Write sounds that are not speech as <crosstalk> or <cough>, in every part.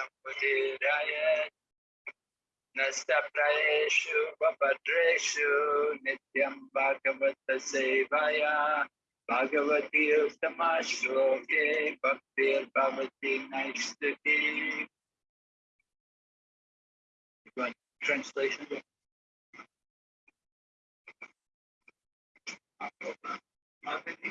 Jayam Udiraya Nastaprayeshu Vabhadreshu Nityam Bhagavata Sevaya Bhagavati Uttama Shloke Bhaktir Bhavati Naistati Translation अच्छा Hindi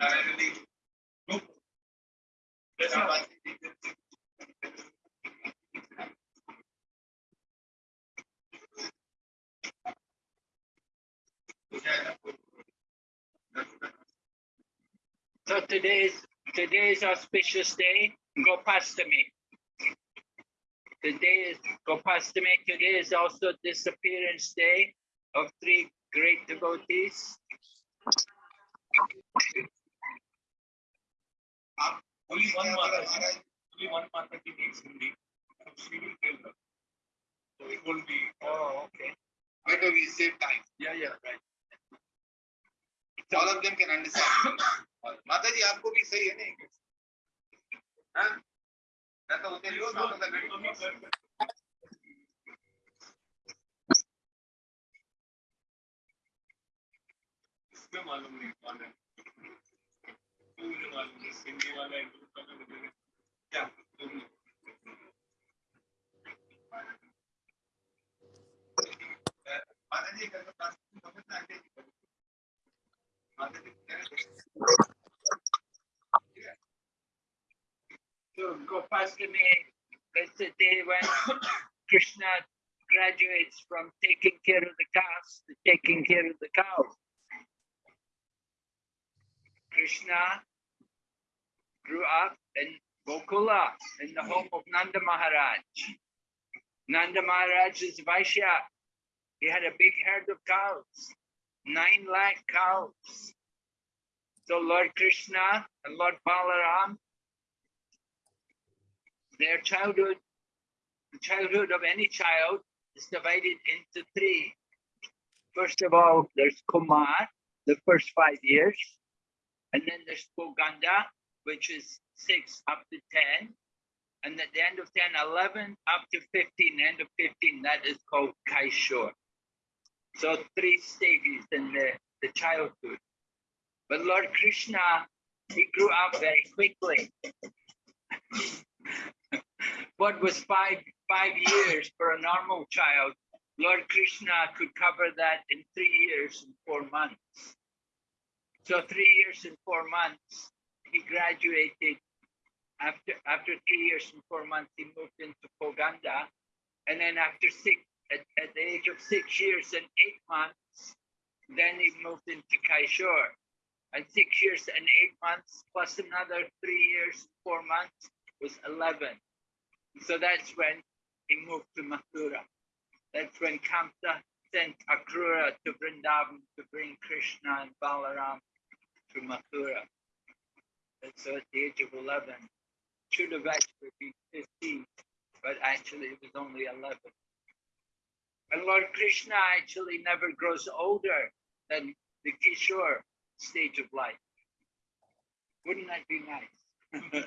So today's today's auspicious day, Gopastami. Today is Gopastami. Today is also disappearance day of three great devotees. आप only one माता only one ji needs Hindi so she will tell them so it won't be Oh, okay. better we save time Yeah, yeah, right. all of them can understand माता जी आपको भी सही है नहीं हाँ मैं तो होते लियो ना तो बेटो इसमें मालूम नहीं कौन है So when Krishna graduates from taking care of the cows to taking care of the cows. Krishna grew up in Gokula in the home of Nanda Maharaj. Nanda Maharaj is Vaishya. He had a big herd of cows, nine lakh cows. So Lord Krishna and Lord Balaram their childhood, the childhood of any child is divided into three. First of all, there's Kumar, the first five years, and then there's Poganda, which is six up to 10, and at the end of 10, 11 up to 15, end of 15, that is called Kaishore. So three stages in the, the childhood. But Lord Krishna, he grew up very quickly <laughs> what was five five years for a normal child, Lord Krishna could cover that in three years and four months. So three years and four months, he graduated. After after three years and four months, he moved into Poganda, and then after six, at, at the age of six years and eight months, then he moved into Kaishore. And six years and eight months plus another three years, four months was 11. So that's when he moved to Mathura. That's when Kamsa sent Akrura to Vrindavan to bring Krishna and Balaram to Mathura. So at the age of 11, should have actually been 15, but actually it was only 11. And Lord Krishna actually never grows older than the Kishore stage of life. Wouldn't that be nice? <laughs>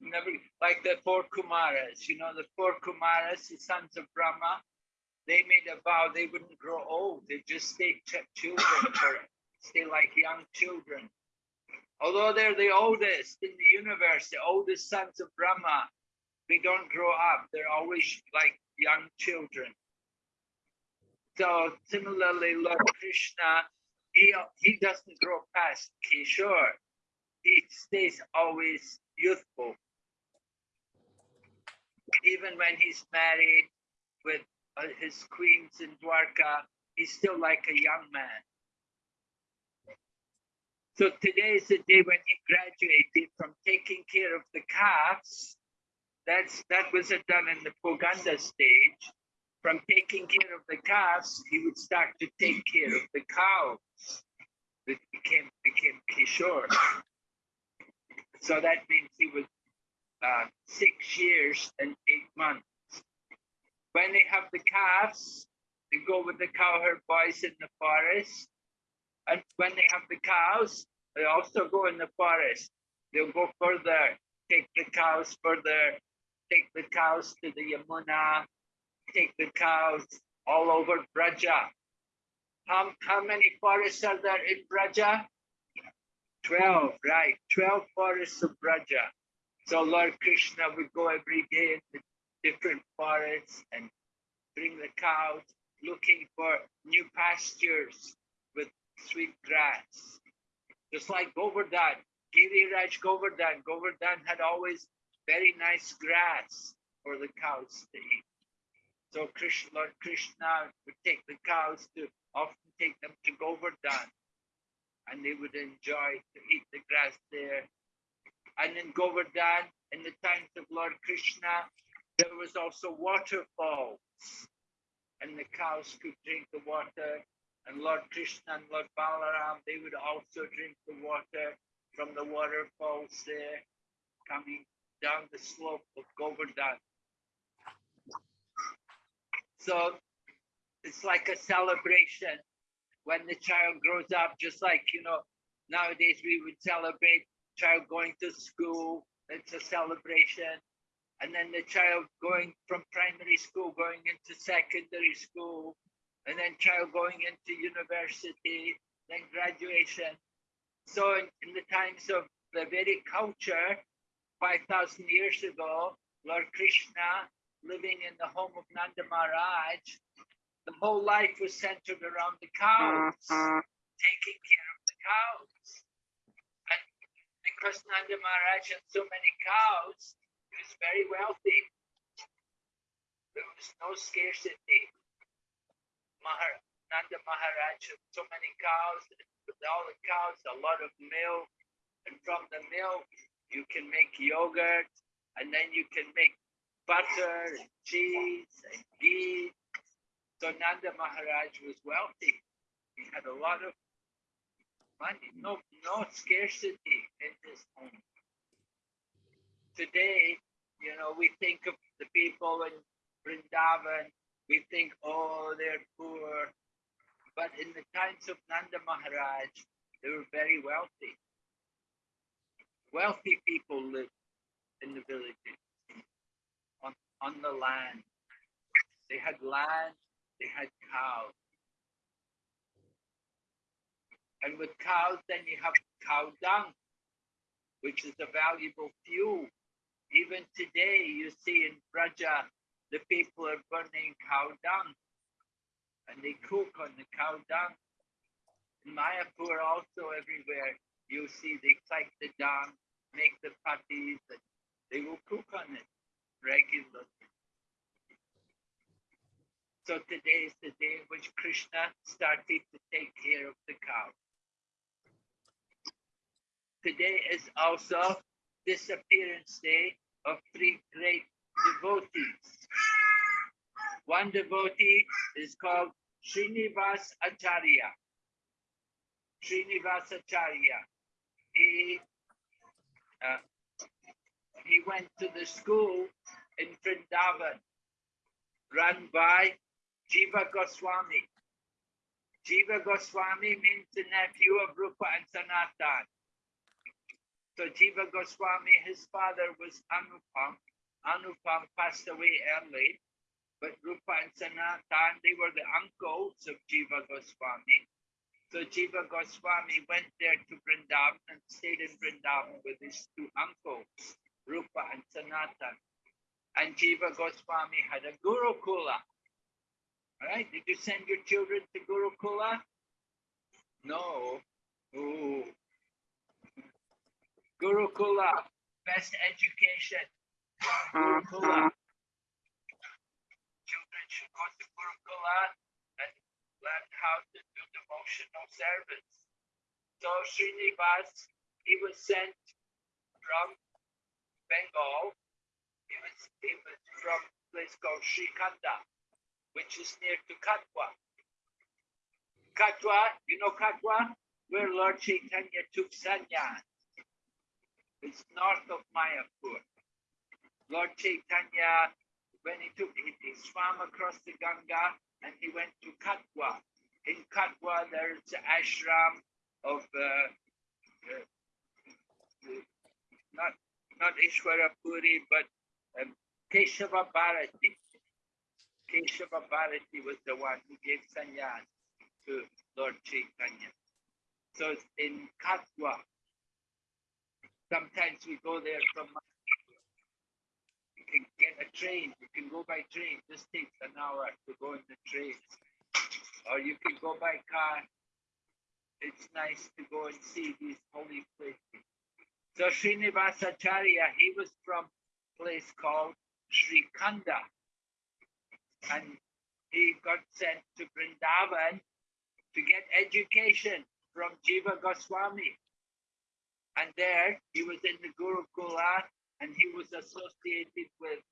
Never like the four Kumaras, you know, the four Kumaras, the sons of Brahma, they made a vow they wouldn't grow old, they just stay children stay like young children. Although they're the oldest in the universe, the oldest sons of Brahma, they don't grow up, they're always like young children. So similarly, Lord Krishna, he, he doesn't grow past Kishore. He stays always youthful. Even when he's married with uh, his queens in Dwarka, he's still like a young man. So today is the day when he graduated from taking care of the calves. That's that was done in the Poganda stage. From taking care of the calves, he would start to take care of the cows. That became became Kishore. So that means he was uh, six years and eight months. When they have the calves, they go with the cowherd boys in the forest. And when they have the cows, they also go in the forest. They'll go further, take the cows further, take the cows to the Yamuna, take the cows all over Braja. How, how many forests are there in Braja? 12, right, 12 forests of Braja. So Lord Krishna would go every day in the different forests and bring the cows looking for new pastures sweet grass. Just like Govardhan, Giriraj Govardhan, Govardhan had always very nice grass for the cows to eat. So Krishna, Lord Krishna would take the cows to often take them to Govardhan and they would enjoy to eat the grass there. And in Govardhan, in the times of Lord Krishna, there was also waterfalls, and the cows could drink the water. And Lord Krishna and Lord Balaram, they would also drink the water from the waterfalls there, coming down the slope of Govardhan. So it's like a celebration when the child grows up, just like, you know, nowadays we would celebrate child going to school, it's a celebration. And then the child going from primary school, going into secondary school, and then child going into university, then graduation. So in, in the times of the Vedic culture, 5,000 years ago, Lord Krishna, living in the home of Nanda Maharaj, the whole life was centered around the cows, taking care of the cows. And because Nanda Maharaj had so many cows, he was very wealthy. There was no scarcity. Mahar- Nanda Maharaj had so many cows, with all the cows, a lot of milk. And from the milk, you can make yogurt, and then you can make butter and cheese and ghee. So Nanda Maharaj was wealthy. He had a lot of money, no, no scarcity in his home. Today, you know, we think of the people in Vrindavan, we think, oh, they're poor. But in the times of Nanda Maharaj, they were very wealthy. Wealthy people lived in the villages, on, on the land. They had land, they had cows. And with cows, then you have cow dung, which is a valuable fuel. Even today, you see in Braja, the people are burning cow dung and they cook on the cow dung. In Mayapur, also everywhere, you see they collect the dung, make the patties, and they will cook on it regularly. So today is the day in which Krishna started to take care of the cow. Today is also disappearance day of three great. One devotee is called Srinivas Acharya. Srinivas Acharya. He uh, he went to the school in Vrindavan run by Jiva Goswami. Jiva Goswami means the nephew of Rupa and Sanatan. So Jiva Goswami, his father was Anupam. Anupam passed away early, but Rupa and Sanatan, they were the uncles of Jiva Goswami. So Jiva Goswami went there to Vrindavan and stayed in Vrindavan with his two uncles, Rupa and Sanatan. And Jiva Goswami had a Gurukula. All right, did you send your children to Gurukula? No. Ooh. Gurukula, best education. Gurukula. Should go to Gurukula and learn how to do devotional service. So Srinivas, he was sent from Bengal. He was, he was from a place called Srikhanda, which is near to Katwa. Katwa, you know Katwa? Where Lord Chaitanya took sannyas. It's north of Mayapur. Lord Chaitanya, when he took, he swam across the Ganga and he went to Katwa. In Katwa, there's the ashram of uh, uh, not not Ishwara Puri, but um, Keshava Bharati. Keshava Bharati was the one who gave sannyas to Lord Chaitanya. So it's in Katwa. Sometimes we go there from can get a train, you can go by train, just takes an hour to go in the train. Or you can go by car. It's nice to go and see these holy places. So Srinivasacharya, he was from a place called Srikhanda. And he got sent to Vrindavan to get education from Jiva Goswami. And there he was in the Gurukula and he was associated with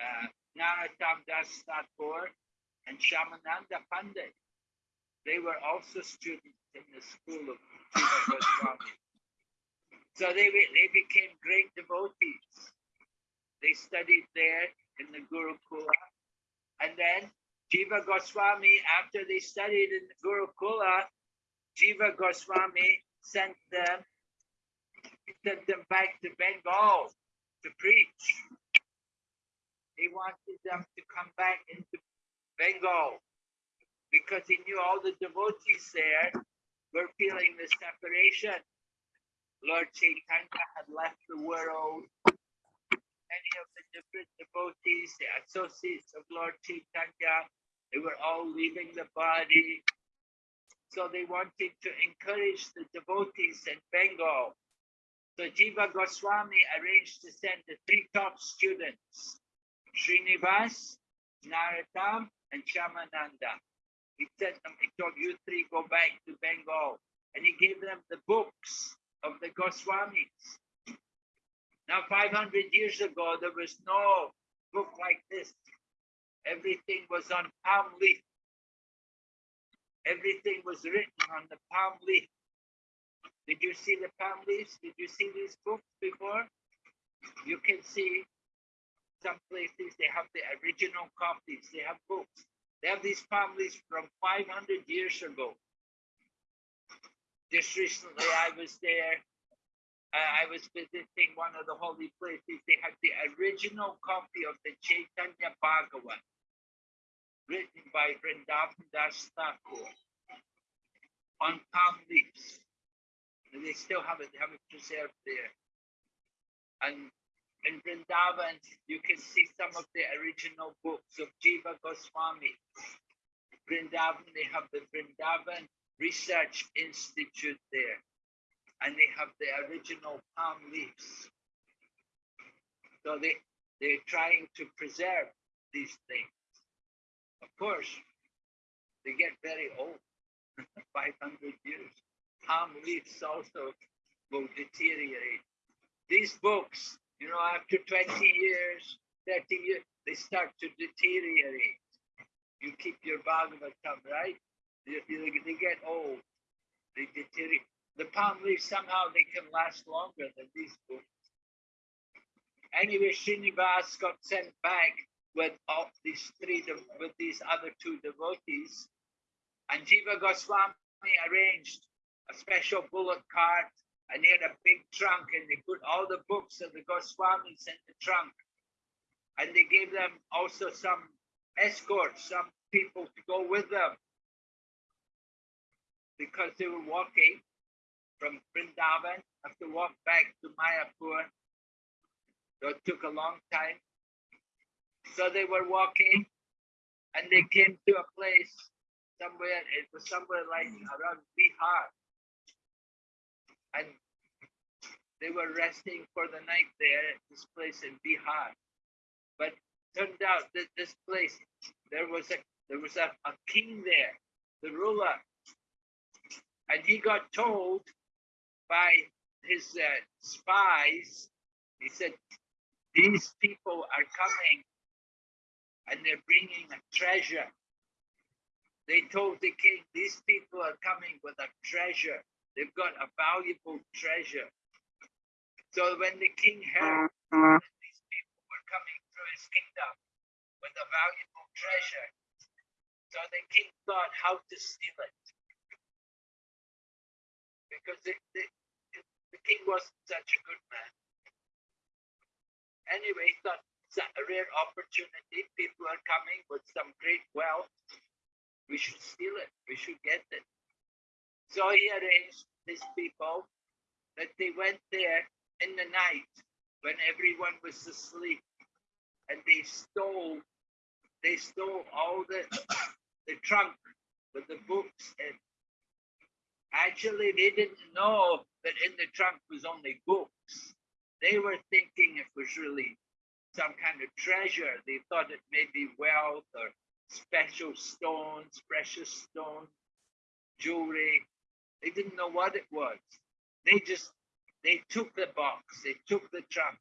uh, Narottam Das Thakur and Shyamananda Pandit. They were also students in the school of Jiva Goswami. So they, they became great devotees. They studied there in the Gurukula. And then Jiva Goswami, after they studied in the Gurukula, Jiva Goswami sent them sent them back to Bengal to preach. He wanted them to come back into Bengal because he knew all the devotees there were feeling the separation. Lord Chaitanya had left the world. Many of the different devotees, the associates of Lord Chaitanya, they were all leaving the body. So they wanted to encourage the devotees in Bengal. So Jiva Goswami arranged to send the three top students, Srinivas, Narottam, and Shyamananda. He sent them, he told you three go back to Bengal. And he gave them the books of the Goswamis. Now, 500 years ago, there was no book like this. Everything was on palm leaf. Everything was written on the palm leaf. Did you see the palm leaves? Did you see these books before? You can see some places they have the original copies. They have books. They have these palm leaves from 500 years ago. Just recently, I was there. Uh, I was visiting one of the holy places. They had the original copy of the Chaitanya Bhagavat, written by Vrindavan Das Thakur on palm leaves. And they still have it, they have it preserved there. And in Vrindavan, you can see some of the original books of Jiva Goswami. Vrindavan, they have the Vrindavan Research Institute there, and they have the original palm leaves. So they, they're trying to preserve these things. Of course, they get very old, <laughs> 500 years. Palm leaves also will deteriorate. These books, you know, after 20 years, 30 years, they start to deteriorate. You keep your Bhagavatam, right? They, they, get old, they deteriorate. The palm leaves, somehow they can last longer than these books. Anyway, Srinivas got sent back with all these three, with these other two devotees. And Jiva Goswami arranged a special bullock cart and he had a big trunk and they put all the books of the Goswamis in the trunk. And they gave them also some escorts, some people to go with them because they were walking from Vrindavan, have to walk back to Mayapur. So it took a long time. So they were walking and they came to a place somewhere, it was somewhere like around Bihar. And they were resting for the night there at this place in Bihar. But turned out that this place, there was a there was a, a king there, the ruler. And he got told by his uh, spies, he said, these people are coming and they're bringing a treasure. They told the king, these people are coming with a treasure. They've got a valuable treasure. So when the king heard that these people were coming through his kingdom with a valuable treasure, so the king thought how to steal it. Because the, the, the king wasn't such a good man. Anyway, he thought it's a rare opportunity. People are coming with some great wealth. We should steal it. We should get it. So he arranged his people that they went there in the night when everyone was asleep and they stole they stole all the the trunk with the books in. Actually, they didn't know that in the trunk was only books. They were thinking it was really some kind of treasure. They thought it may be wealth or special stones, precious stones, jewelry. They didn't know what it was. They just they took the box, they took the trunk,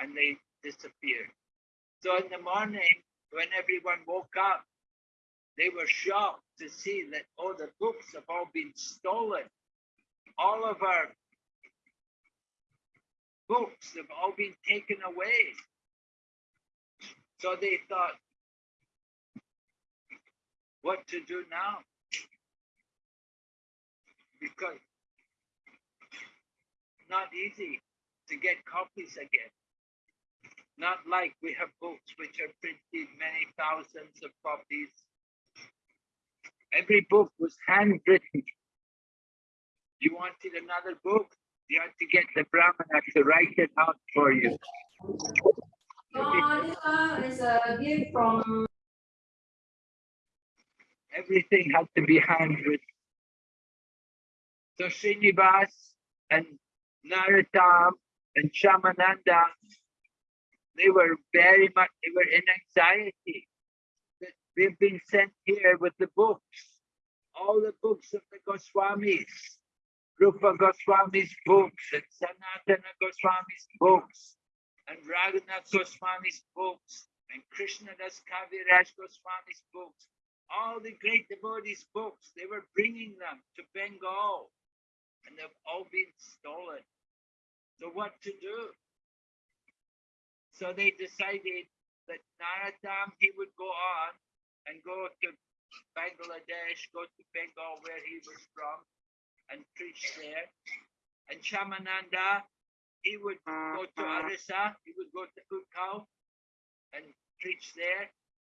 and they disappeared. So in the morning, when everyone woke up, they were shocked to see that all the books have all been stolen. All of our books have all been taken away. So they thought, what to do now? Because not easy to get copies again. Not like we have books which are printed many thousands of copies. Every book was handwritten. You wanted another book, you had to get the Brahmana to write it out for you. Uh, this one is a gift from Everything had to be handwritten. So Srinivas and Narottam and Shyamananda, they were very much, they were in anxiety. That We've been sent here with the books, all the books of the Goswamis, Rupa Goswami's books and Sanatana Goswami's books and Raghunath Goswami's books and Krishna Krishnadas Kaviraj Goswami's books, all the great devotees' books, they were bringing them to Bengal and they've all been stolen. So what to do? So they decided that Narottam, he would go on and go to Bangladesh, go to Bengal where he was from and preach there. And Shamananda, he would go to uh-huh. Orissa, he would go to Utkal and preach there.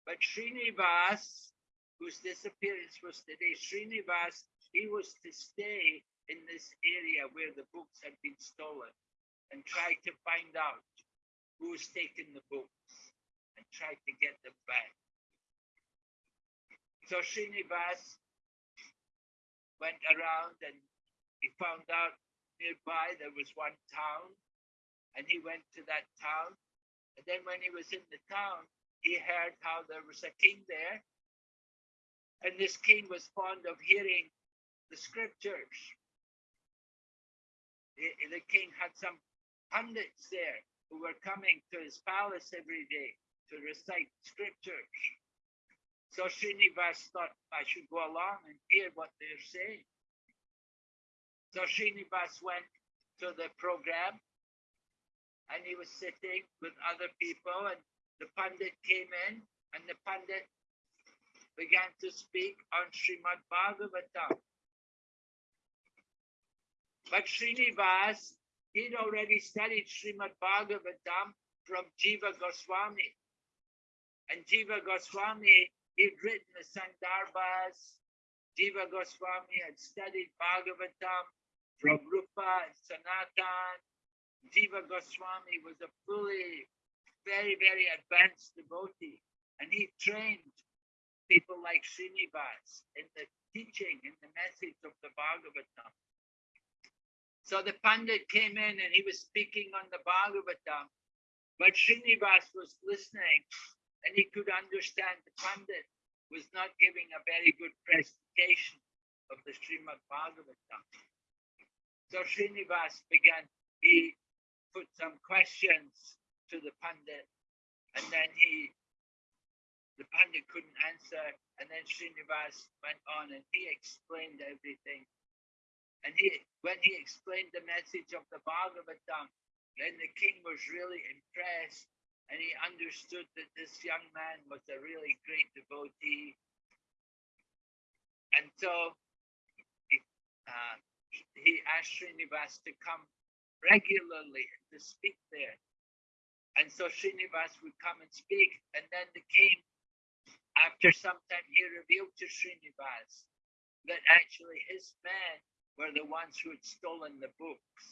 But Srinivas, whose disappearance was today, Srinivas, he was to stay in this area where the books had been stolen and try to find out who's taken the books and try to get them back. So Srinivas went around and he found out nearby there was one town and he went to that town. And then when he was in the town, he heard how there was a king there. And this king was fond of hearing the scriptures. The, king had some pundits there who were coming to his palace every day to recite scriptures. So Srinivas thought I should go along and hear what they're saying. So Srinivas went to the program and he was sitting with other people and the pundit came in and the pundit began to speak on Srimad Bhagavatam. But Srinivas, he'd already studied Srimad Bhagavatam from Jiva Goswami. And Jiva Goswami, he'd written the Sandarbhas. Jiva Goswami had studied Bhagavatam from Rupa and Sanatan. Jiva Goswami was a fully, very, very advanced devotee. And he trained people like Srinivas in the teaching, in the message of the Bhagavatam. So the Pandit came in and he was speaking on the Bhagavatam, but Srinivas was listening and he could understand the Pandit was not giving a very good presentation of the Srimad Bhagavatam. So Srinivas began, he put some questions to the Pandit and then he, the Pandit couldn't answer and then Srinivas went on and he explained everything. And he, when he explained the message of the Bhagavatam, then the king was really impressed and he understood that this young man was a really great devotee. And so he, uh, he asked Srinivas to come regularly to speak there. And so Srinivas would come and speak. And then the king, after some time, he revealed to Srinivas that actually his men were the ones who had stolen the books.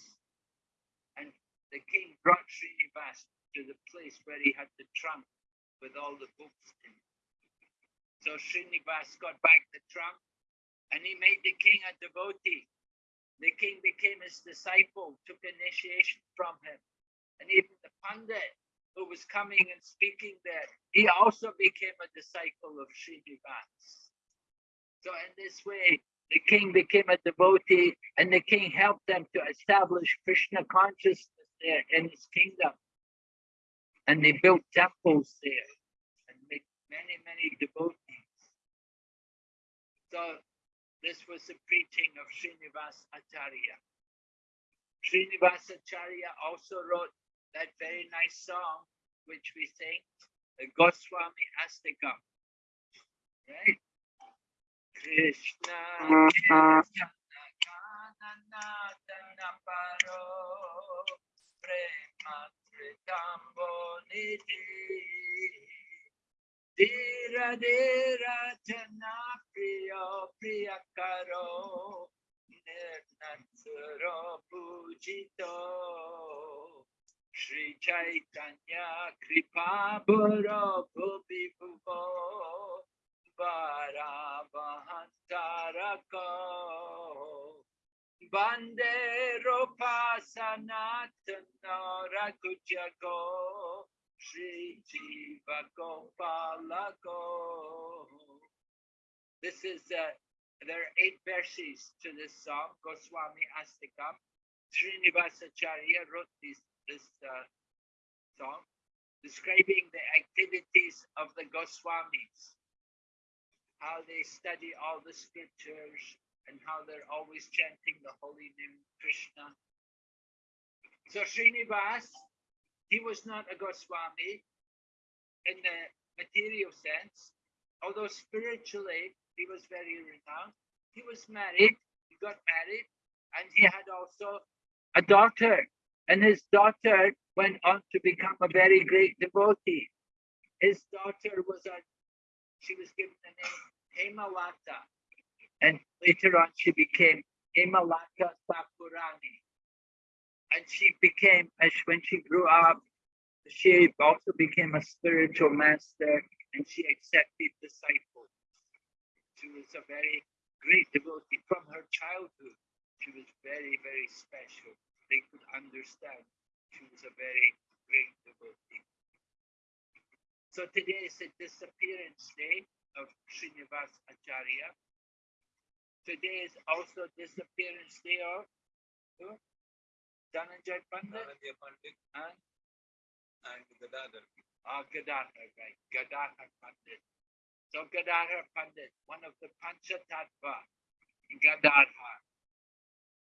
And the king brought Srinivas to the place where he had the trunk with all the books in it. So Srinivas got back the trunk and he made the king a devotee. The king became his disciple, took initiation from him. And even the Pandit who was coming and speaking there, he also became a disciple of Srinivas. So in this way, the king became a devotee and the king helped them to establish Krishna consciousness there in his kingdom. And they built temples there and made many, many devotees. So this was the preaching of Srinivas Acharya. Srinivas Acharya also wrote that very nice song which we sing, the Goswami Ashtakam. Right? Krishna Paro Prematritambo Nidhi Dira Dira Jana Priyo Priyakaro Nirnatsuro Pujito Sri Chaitanya Kripa Bhuro Bhubi Bhuvo Varavahantarako Bande Rupa Sanatana Rakujago Jiva Gopalako This is uh, there are eight verses to this song, Goswami Ashtakam. Srinivasacharya wrote this, this uh, song describing the activities of the Goswamis, how they study all the scriptures and how they're always chanting the holy name Krishna. So Srinivas, he was not a Goswami in the material sense, although spiritually he was very renowned. He was married, he got married, and he had also a daughter, and his daughter went on to become a very great devotee. His daughter was a, she was given the name Hemalata, and later on she became Hemalata Thakurani. And she became, as when she grew up, she also became a spiritual master and she accepted disciples. She was a very great devotee from her childhood. She was very, very special. They could understand she was a very great devotee. So today is a disappearance day of Srinivas Acharya. Today is also disappearance day of who? Dhananjay Pandit and and Gadadhar. uh, Gadadhar, right? Gadadhar Pandit. So Gadadhar Pandit, one of the Panchatattva, Gadadhar.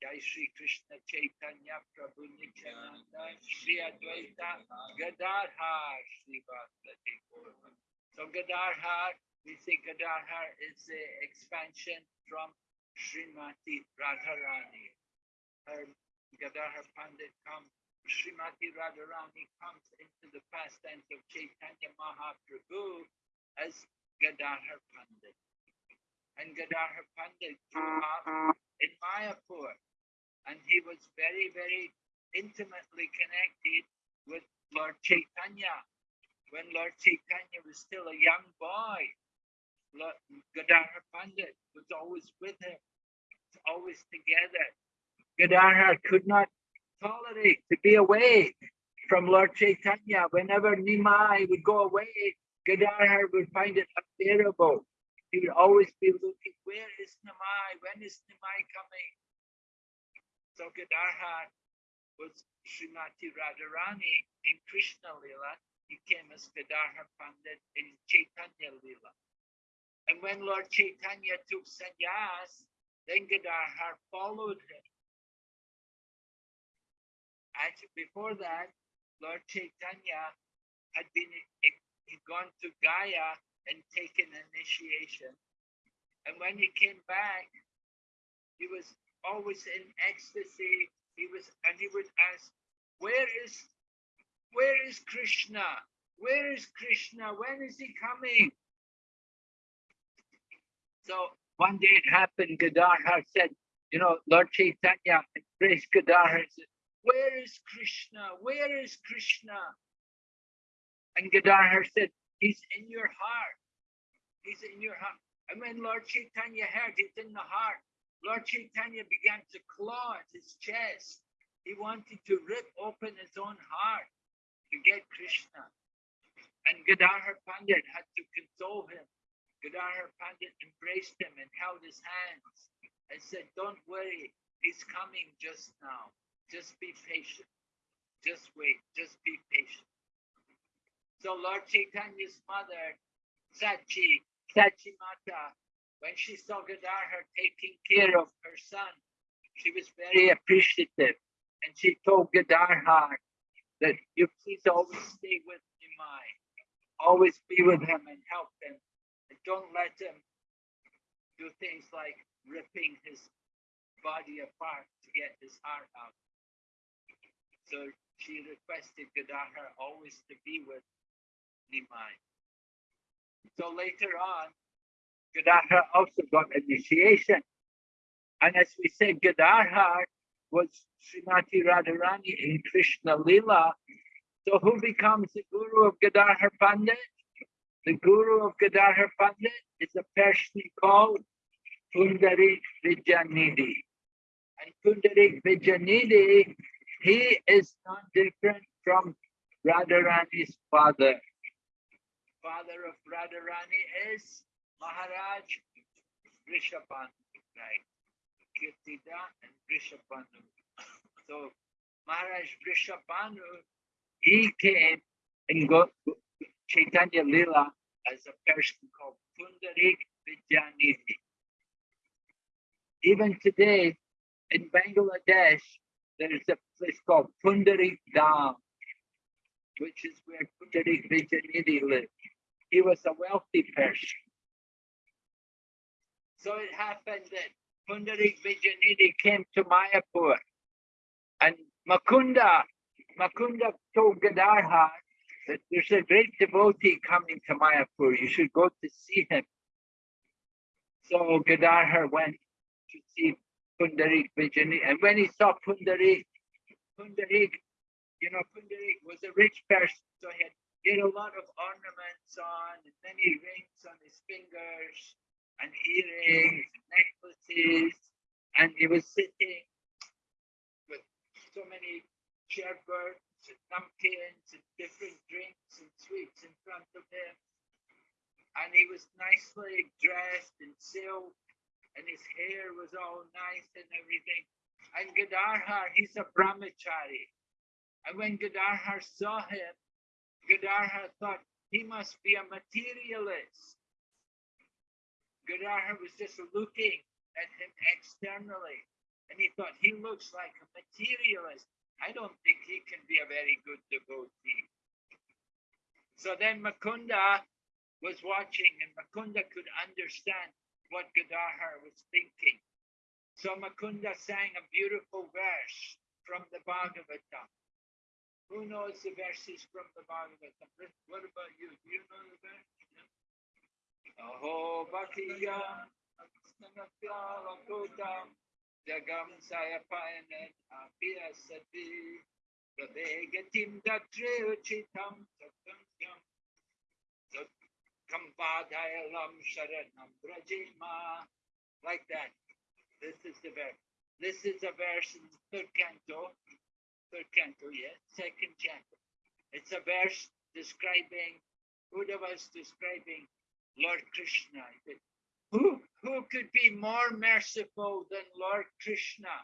Jai Shri Krishna Chaitanya Prabhu Nityananda Shri Advaita Gadadhar Shri Vasudeva So Gadadhar, we say Gadadhar is the expansion from Srimati Radharani. um, Gadadhar Pandit comes, Srimati Radharani comes into the pastime of Chaitanya Mahaprabhu as Gadadhar Pandit. And Gadadhar Pandit grew up in Mayapur. And he was very, very intimately connected with Lord Chaitanya. When Lord Chaitanya was still a young boy, Gadadhar Pandit was always with him, always together. Gadadhar could not tolerate to be away from Lord Chaitanya. Whenever Nimai would go away, Gadadhar would find it unbearable. He would always be looking, where is Nimai? When is Nimai coming? So Gadadhar was Srimati Radharani in Krishna Lila. He came as Gadadhar Pandit in Chaitanya Lila. And when Lord Chaitanya took sannyas, then Gadadhar followed him. Actually, before that, Lord Chaitanya had been he'd gone to Gaya and taken initiation. And when he came back, he was always in ecstasy. He was, and he would ask, "Where is, where is Krishna? Where is Krishna? When is he coming?" So one day it happened. Gadadhar said, "You know, Lord Chaitanya embraced Gadadhar and said, where is Krishna? Where is Krishna? And Gadadhar said, He's in your heart. He's in your heart. And when Lord Chaitanya heard he's in the heart, Lord Chaitanya began to claw at his chest. He wanted to rip open his own heart to get Krishna. And Gadadhar Pandit had to console him. Gadadhar Pandit embraced him and held his hands and said, Don't worry, he's coming just now. Just be patient. Just wait. Just be patient. So Lord Chaitanya's mother, Sachi, Sachi Mata, when she saw Gadadhar taking care of her son, she was very appreciative. And she told Gadadhar that you please always stay with Nimai. Always be with him and help him. Don't let him do things like ripping his body apart to get his heart out. So she requested Gadadhar always to be with Nimai. So later on, Gadadhar also got initiation. And as we said, Gadadhar was Srimati Radharani in Krishna Lila. So who becomes the guru of Gadadhar Pandit? The guru of Gadadhar Pandit is a person called Pundarik Vidyanidhi. And Pundarik Vidyanidhi he is not different from Radharani's father. Father of Radharani is Maharaj Rishabhanu, right? Kirtida and Rishabhanu. So Maharaj Rishabhanu, he came and Chaitanya Lila as a person called Pundarik Vidyanidhi. Even today in Bangladesh, there is a place called Pundarik Dham, which is where Pundarik Vidyanidhi lived. He was a wealthy person. So it happened that Pundarik Vijayanidhi came to Mayapur and Mukunda, Mukunda told Gadadhar that there's a great devotee coming to Mayapur. You should go to see him. So Gadadhar went to see Pundarik Vidyanidhi. And when he saw Pundarik, Pundarik, you know, Pundarik was a rich person, so he had, he had a lot of ornaments on and many rings on his fingers and earrings and necklaces. And he was sitting with so many sherbets and pumpkins and different drinks and sweets in front of him. And he was nicely dressed in silk and his hair was all nice and everything. And Gadadhar, he's a brahmachari. And when Gadadhar saw him, Gadadhar thought he must be a materialist. Gadadhar was just looking at him externally, and he thought he looks like a materialist. I don't think he can be a very good devotee. So then Mukunda was watching, and Mukunda could understand what Gadadhar was thinking. So Mukunda sang a beautiful verse from the Bhagavatam. Who knows the verses from the Bhagavatam? What about you? Do you know the verse? Aho Bhakya Snanatyalakutam Jagam Sayapayanet Apya Sati Pradegatim Datre Uchitam Satyam Kampadhayalam Sharanam Brajima like that. This is the verse. This is a verse in the third canto, third canto, yes, second canto. It's a verse describing, Buddha was describing Lord Krishna. Who, who could be more merciful than Lord Krishna?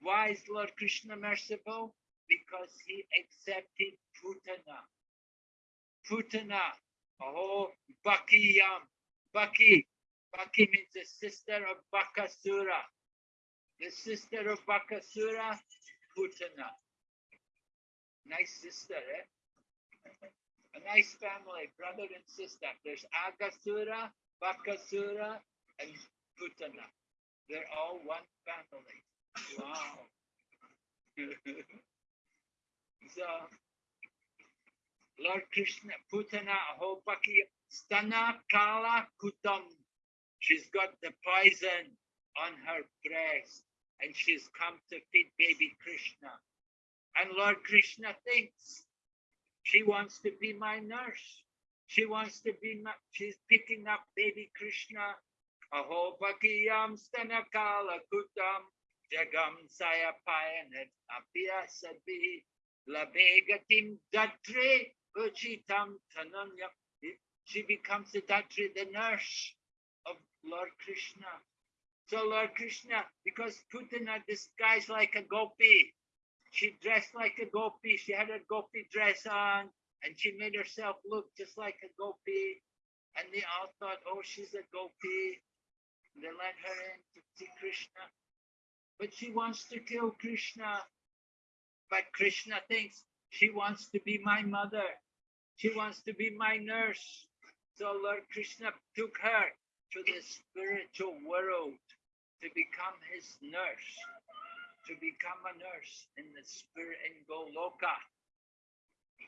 Why is Lord Krishna merciful? Because he accepted Putana. Putana, oh, Bakiyam, Baki. Baki means the sister of Bakasura. The sister of Bakasura, Putana. Nice sister, eh? A nice family, brother and sister. There's Aghasura, Bakasura, and Putana. They're all one family. Wow. <laughs> so, Lord Krishna, Putana, Ahopaki, Stana Kala Kutam. She's got the poison on her breast and she's come to feed baby Krishna. And Lord Krishna thinks she wants to be my nurse. She wants to be she's picking up baby Krishna. Aho Bakiyam Stanakala Kutam Jagam Sayapayanet Apya Sabi Labegatim Datre Uchitam Tananya. She becomes the Datre, the nurse of Lord Krishna. So Lord Krishna, because Putana disguised like a gopi, she dressed like a gopi, she had a gopi dress on, and she made herself look just like a gopi. And they all thought, oh, she's a gopi. They let her in to see Krishna. But she wants to kill Krishna. But Krishna thinks she wants to be my mother. She wants to be my nurse. So Lord Krishna took her to the spiritual world to become his nurse, to become a nurse in the spirit in Goloka.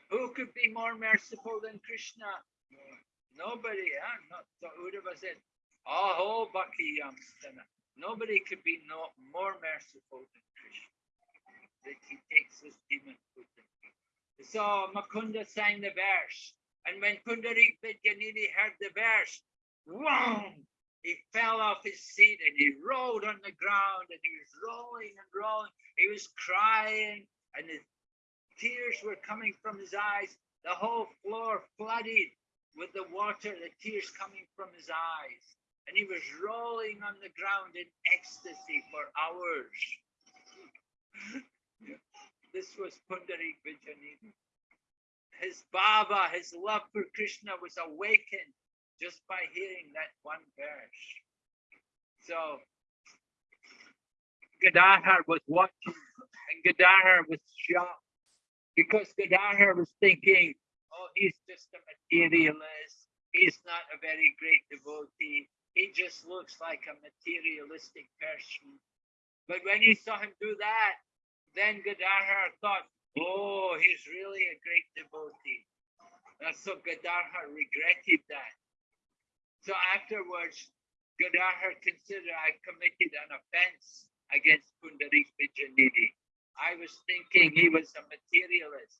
Who could be more merciful than Krishna? Nobody, huh? Not so Uddhava said, Aho Bhakti Yamstana. Nobody could be no more merciful than Krishna. That he takes his demon with him. So Mukunda sang the verse. And when Pundarik Vidyanidhi heard the verse, wham! He fell off his seat and he rolled on the ground and he was rolling and rolling. He was crying and his tears were coming from his eyes. The whole floor flooded with the water, the tears coming from his eyes. And he was rolling on the ground in ecstasy for hours. <laughs> this was Pundarik Vidyanidhi. His Baba, his love for Krishna was awakened just by hearing that one verse. So Gadadhar was watching and Gadadhar was shocked because Gadadhar was thinking, oh, he's just a materialist. He's not a very great devotee. He just looks like a materialistic person. But when he saw him do that, then Gadadhar thought, oh, he's really a great devotee. And so Gadadhar regretted that. So afterwards, Gadadhar considered I committed an offense against Pundarik Vidyanidhi. I was thinking he was a materialist.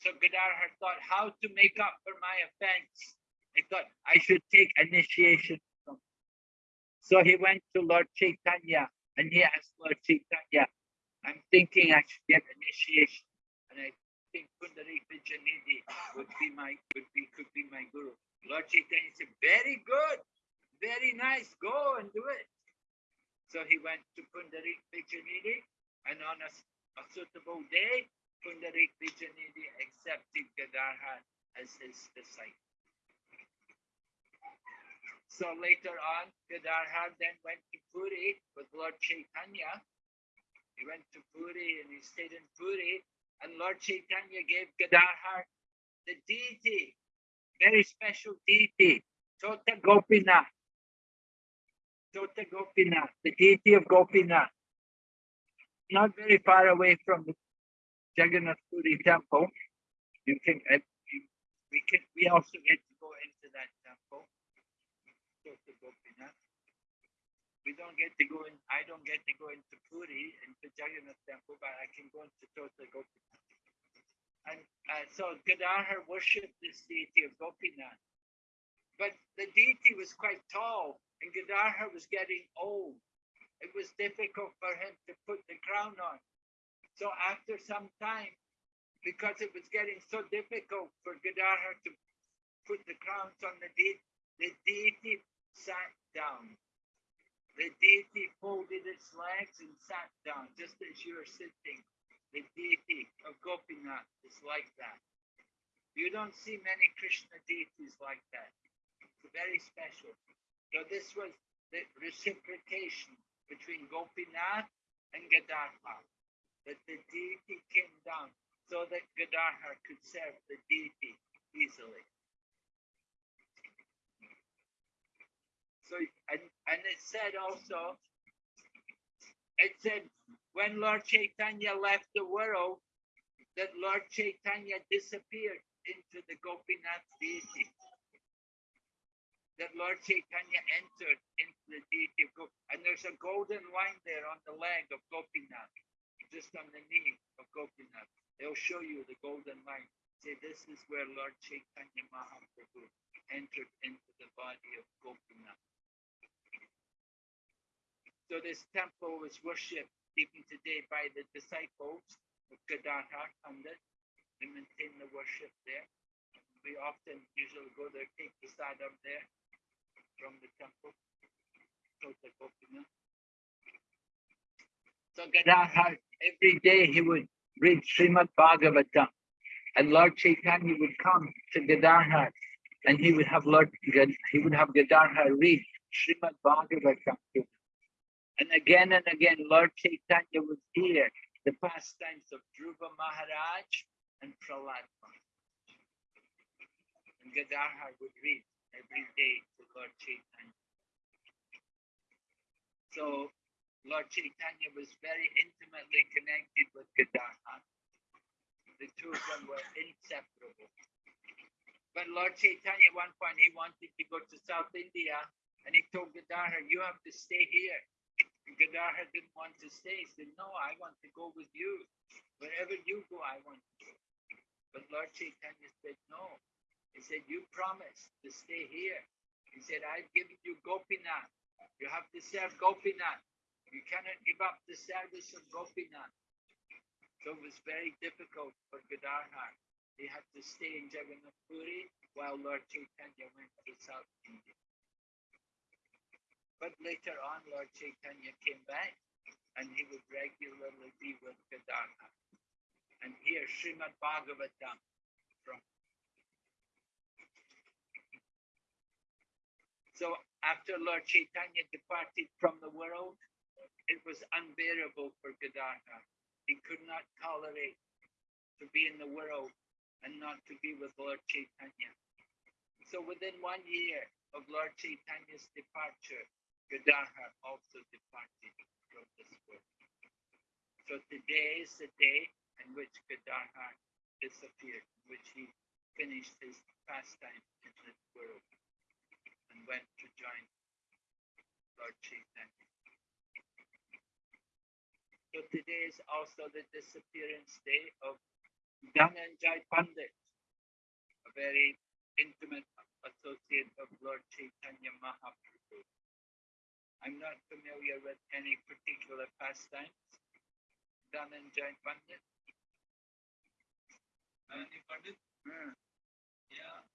So Gadadhar thought how to make up for my offense. He thought I should take initiation. So he went to Lord Chaitanya and he asked Lord Chaitanya, I'm thinking I should get initiation. And I think Pundarik Vidyanidhi would be my would be could be my guru. Lord Chaitanya said, very good, very nice, go and do it. So he went to Pundarik Vidyanidhi and on a, a suitable day, Pundarik Vidyanidhi accepted Gadadhar as his disciple. So later on, Gadadhar then went to Puri with Lord Chaitanya. He went to Puri and he stayed in Puri and Lord Chaitanya gave Gadadhar the deity very special deity, Tota Gopinath. Tota Gopinath, the deity of Gopinath. Not very far away from the Jagannath Puri temple. You can, uh, we can, we also get to go into that temple. We don't get to go in, I don't get to go into Puri, into Jagannath temple, but I can go into Tota Gopinath. And uh, so Gadadhar worshipped this deity of Gopinath. But the deity was quite tall and Gadadhar was getting old. It was difficult for him to put the crown on. So after some time, because it was getting so difficult for Gadadhar to put the crowns on the deity, the deity sat down. The deity folded its legs and sat down, just as you are sitting. The deity of Gopinath is like that. You don't see many Krishna deities like that. It's very special. So this was the reciprocation between Gopinath and Gadadhar. That the deity came down so that Gadadhar could serve the deity easily. So and, and it said also, it said when Lord Chaitanya left the world, that Lord Chaitanya disappeared into the Gopinath deity that Lord Chaitanya entered into the deity of. And there's a golden line there on the leg of Gopinath, just on the knee of Gopinath. They'll show you the golden line. Say, this is where Lord Chaitanya Mahaprabhu entered into the body of Gopinath. So this temple was worshipped even today by the disciples of Gadadhar Pandit. They maintain the worship there. We often usually go there, take the side up there from the Gopinath. So every day he would read Srimad Bhagavatam. And Lord Chaitanya would come to Gadadhar and he would have Lord he would have Gadadhar read Srimad Bhagavatam to him. And again and again, Lord Chaitanya would hear the pastimes of Dhruva Maharaj and Prahlad Maharaj. And Gadadhar would read every day to Lord Chaitanya. So Lord Chaitanya was very intimately connected with Gadadhar. The two of them were inseparable. But Lord Chaitanya, at one point, he wanted to go to South India and he told Gadadhar, you have to stay here. And Gadadhar didn't want to stay. He said, no, I want to go with you. Wherever you go, I want to go. But Lord Chaitanya said, no. He said, you promised to stay here. He said, I've given you Gopinath. You have to serve Gopinath. You cannot give up the service of Gopinath. So it was very difficult for Gadadhar. He had to stay in Jagannath Puri while Lord Chaitanya went to South India. But later on, Lord Chaitanya came back and he would regularly be with Gadadhar. And here, Srimad Bhagavatam from. So after Lord Chaitanya departed from the world, it was unbearable for Gadadhar. He could not tolerate to be in the world and not to be with Lord Chaitanya. So within one year of Lord Chaitanya's departure, Gadadhar also departed from this world. So today is the day in which Gadadhar disappeared, in which he finished his pastime in this world and went to join Lord Chaitanya. So today is also the disappearance day of Dhananjay Pandit, a very intimate associate of Lord Chaitanya Mahaprabhu. I'm not familiar with any particular pastimes. Dhananjay Pandit. Any Pandit? Hmm. Yeah.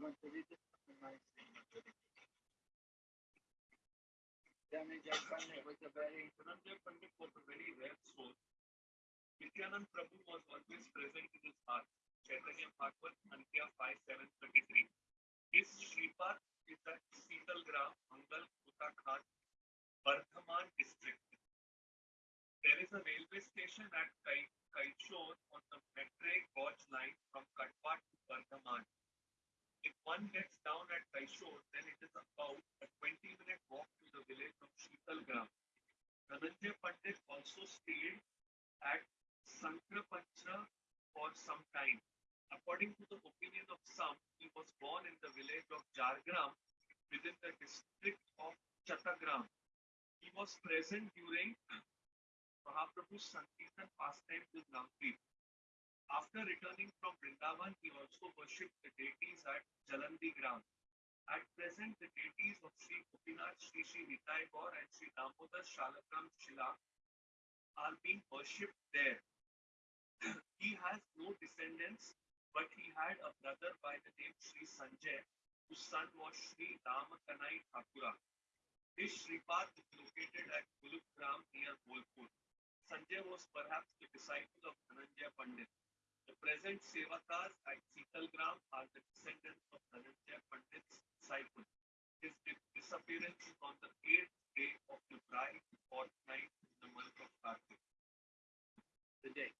Pandit was a very Dhananjay Pandit was a very rare soul. Nityanand Prabhu was always present in his heart. Chaitanya Bhagavat, Antya 5, 733. His Shripad is at Seetalgram, Mangal, Uttarakhand, Bardhaman district. There is a railway station at Kaichor on the Metre gauge line from Katwa to Bardhaman. If one gets down at Kaishore, then it is about a 20 minute walk to the village of Sheetalgram. Dhananjay Pandit also stayed at Sankrapancha for some time. According to the opinion of some, he was born in the village of Jargram within the district of Chatagram. He was present during Mahaprabhu's Sankirtan pastime with Navdeep. After returning from Vrindavan, he also worshipped the deities at Jalandi Gram. At present, the deities of Sri Gopinath, Sri Sri Nitai Gaur and Sri Damodar Shalagram Shila are being worshipped there. <clears throat> he has no descendants, but he had a brother by the name Sri Sanjay, whose son was Sri Ramakanai Thakura. His Shripad is located at Gulukram near Bolpur. Sanjay was perhaps the disciple of Dhananjay Pandit. The present Sevakas at Seetalgram are the descendants of Dhananjay Pandit's disciple. His disappearance is on the eighth day of the bride fortnight in the month of Kartik. today.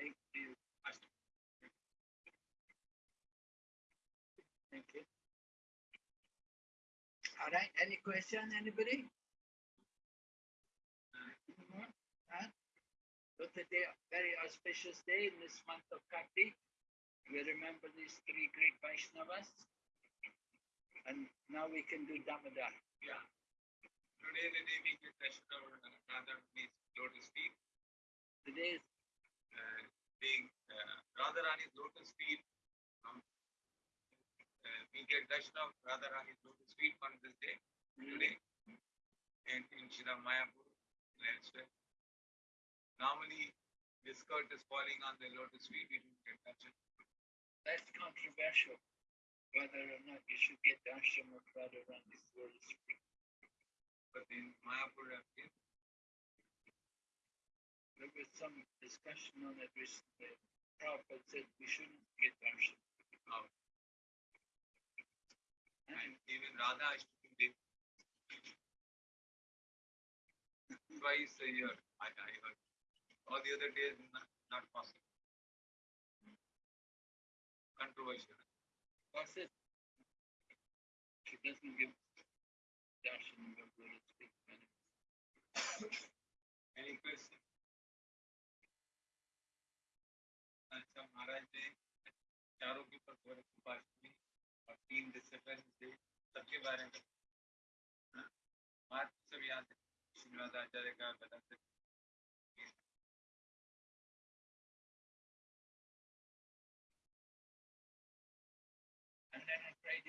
Thank you. Thank you. All right, any question, anybody? No? Huh? Today, a very auspicious day in this month of Kartik. We remember these three great Vaishnavas. And now we can do Damodar. Yeah. Today the day we get darshan of Radha Rani's lotus feet, Today is uh, being uh, Radha Rani's lotus feet. Um, uh, we get darshan of Radha Rani's lotus feet on this day today, and in Shri Mayapur, elsewhere. Normally, skirt is falling on the lotus feet. We don't get darshan. that's controversial. Whether or not you should get darshan of Radharani's lotus feet. But in Mayapur, I've There was some discussion on it recently. Prabhupada said we shouldn't get darshan. how oh. And even Radha Ashtami <laughs> Day. Twice a year, I, I heard. All the other days, not, not possible. Controversial. That's it. She doesn't give darshan of. Any question? अच्छा महाराज ने चारों के ऊपर गौरव की और तीन discipline से सबके बारे में हाँ? बात सब याद है श्रीनिवास आचार्य का बता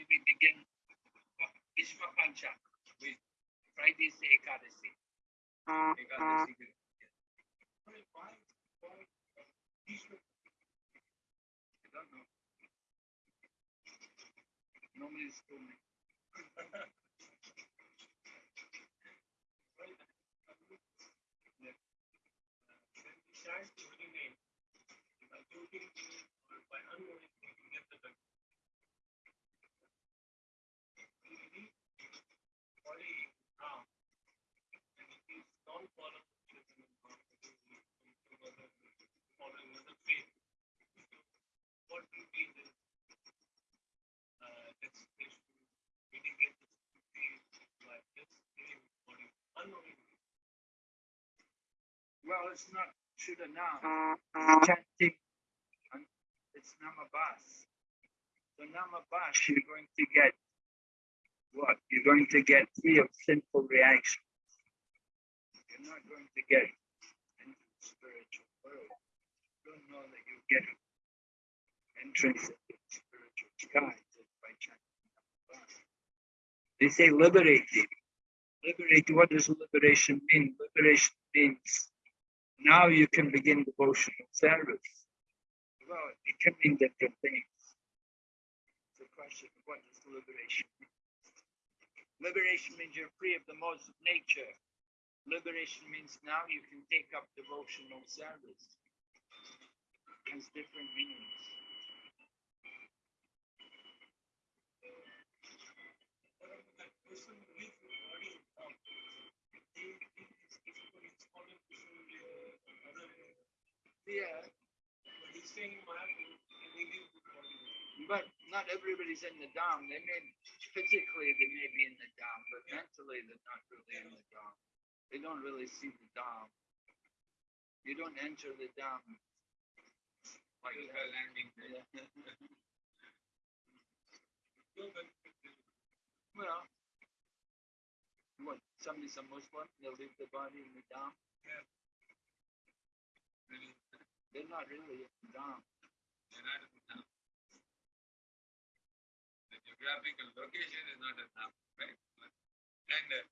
we begin Vishwa Pancha with Friday's Ekadasi. Normally it's too many. Well, it's not Shuddha now. Uh-huh. It's chanting. and It's Namabas. So Namabas, you're going to get what? You're going to get free of sinful reactions. You're not going to get into the spiritual world. You don't know that you get entrance into the spiritual sky just by chanting Namabas. They say liberated. Liberate, what does liberation mean? Liberation means now you can begin devotional service. Well, it can mean different things. A question what does liberation? Liberation means you're free of the modes of nature. Liberation means now you can take up devotional service. It has different meanings person who lives in body and form, he, he is physically responding to uh, other Yeah, But he's saying Mahaprabhu, he lives with body. but not everybody's in the Dham. They may physically they may be in the Dham, but mentally they're not really in the Dham. They don't really see the Dham. You don't enter the Dham like that. landing. <laughs> Yeah. Well, what? Somebody's a Muslim. They'll leave the body in the Dham. Really, They're not really Dham. they're not in the geographical location is not a town, right? And uh,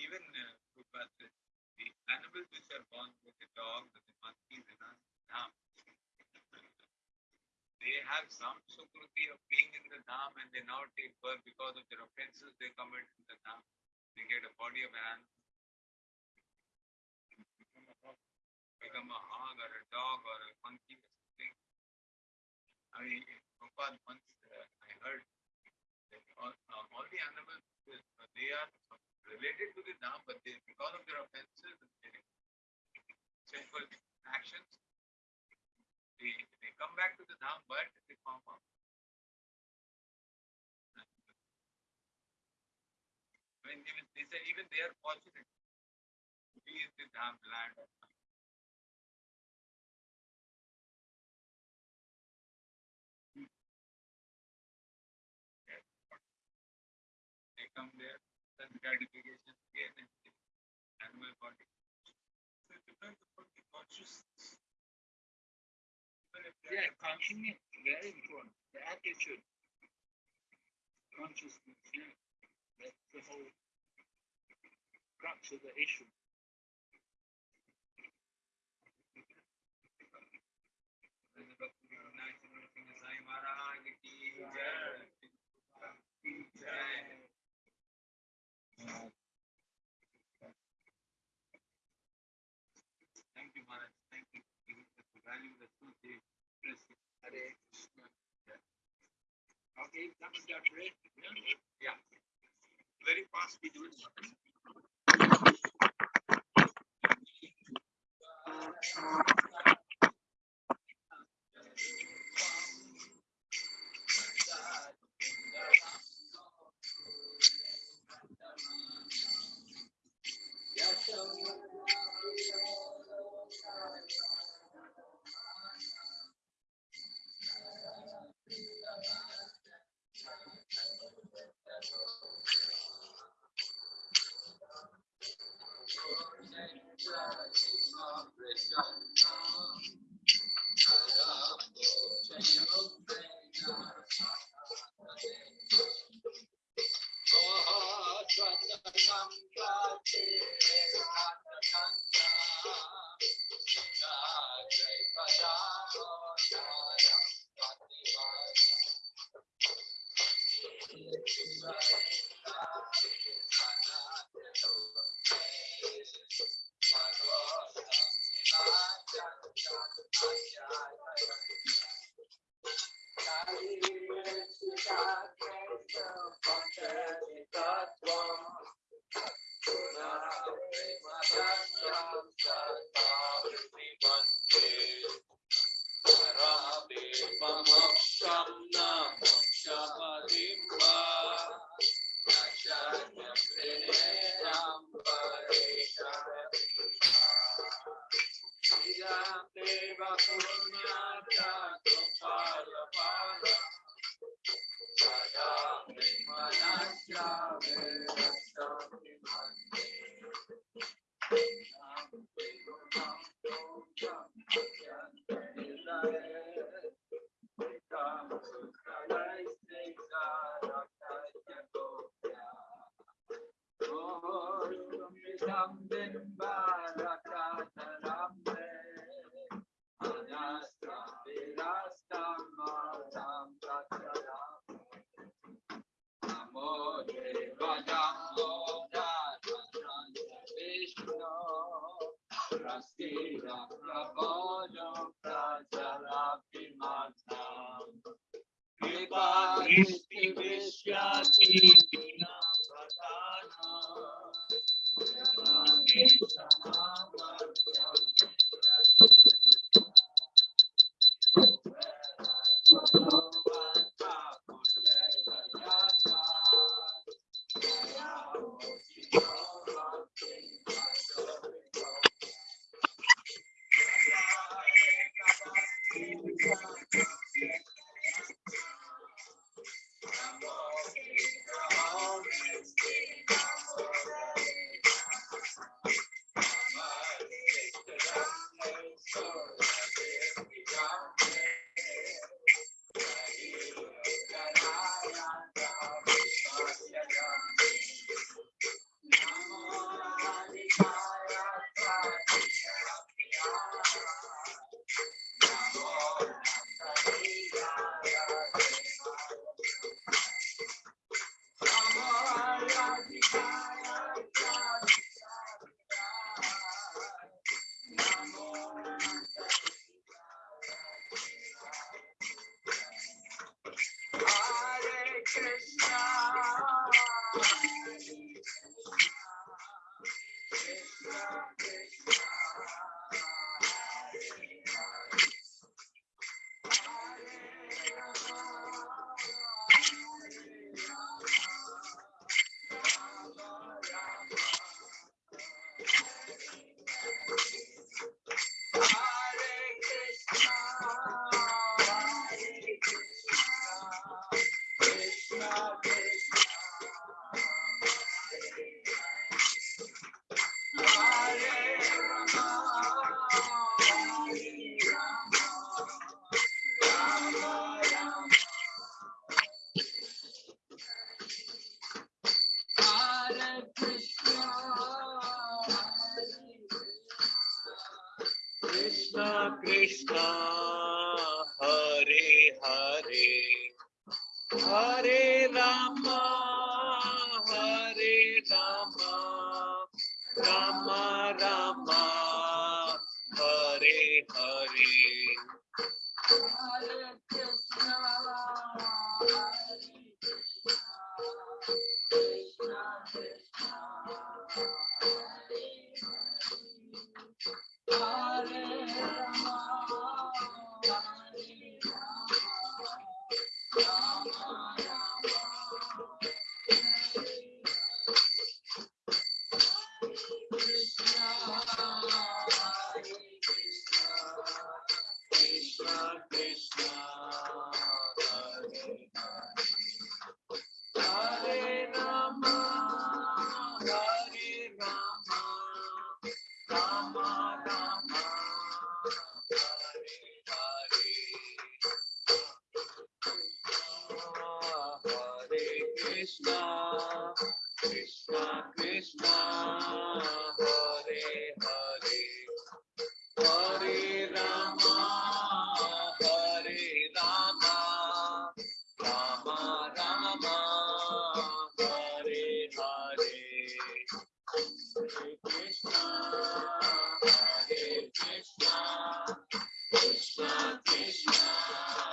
even uh, the animals which are born with the dogs and the monkeys in a dham, they have some sukruti of being in the dham and they now take birth because of their offenses they commit in the dham. They get a body of an animal. Become a hog or a dog or a monkey or something. I mean, Prabhupada once uh, I heard that all, uh, all the animals, uh, they are related to the dham, but they, because of their offenses their sinful actions, they, they come back to the dham, but they form up. I mean, even, they say even they are fortunate to be in the dham land. Gratification and body. So it depends upon the consciousness. Yeah, consciousness very important. The attitude, consciousness. Yeah, that's the whole crux of the issue. Sai Maharaj ki jai. Jai. Thank you, Maharaj. Thank you. for giving us the value that you gave. Bless you. Hare Krishna. Okay, that was our break. Yeah. Yeah. Very fast we do it. Vishnu, Rasti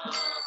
Oh. <laughs>